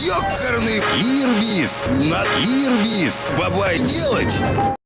Ёкарный Ирбис. На Ирбис. Бабай делать.